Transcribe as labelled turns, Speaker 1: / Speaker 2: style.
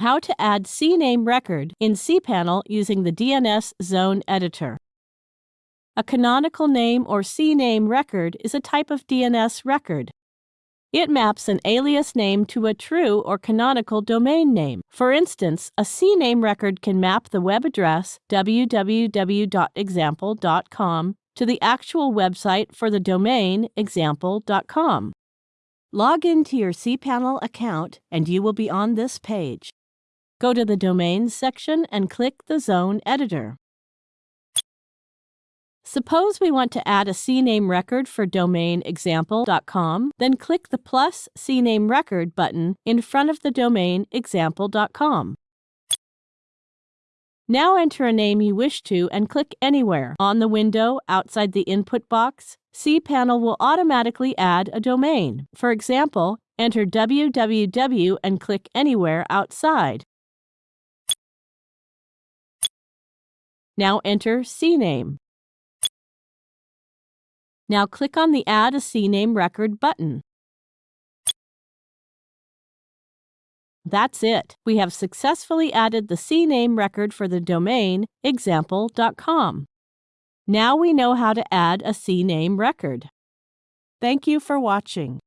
Speaker 1: how to add CNAME record in cPanel using the DNS Zone Editor. A canonical name or CNAME record is a type of DNS record. It maps an alias name to a true or canonical domain name. For instance, a CNAME record can map the web address www.example.com to the actual website for the domain example.com. Log into your cPanel account and you will be on this page. Go to the Domains section and click the Zone Editor. Suppose we want to add a CNAME record for domain example.com, then click the plus CNAME record button in front of the domain example.com. Now enter a name you wish to and click anywhere. On the window outside the input box, cPanel will automatically add a domain. For example, enter www and click anywhere outside. Now enter CNAME. Now click on the Add a CNAME record button. That's it. We have successfully added the CNAME record for the domain example.com. Now we know how to add a CNAME record. Thank you for watching.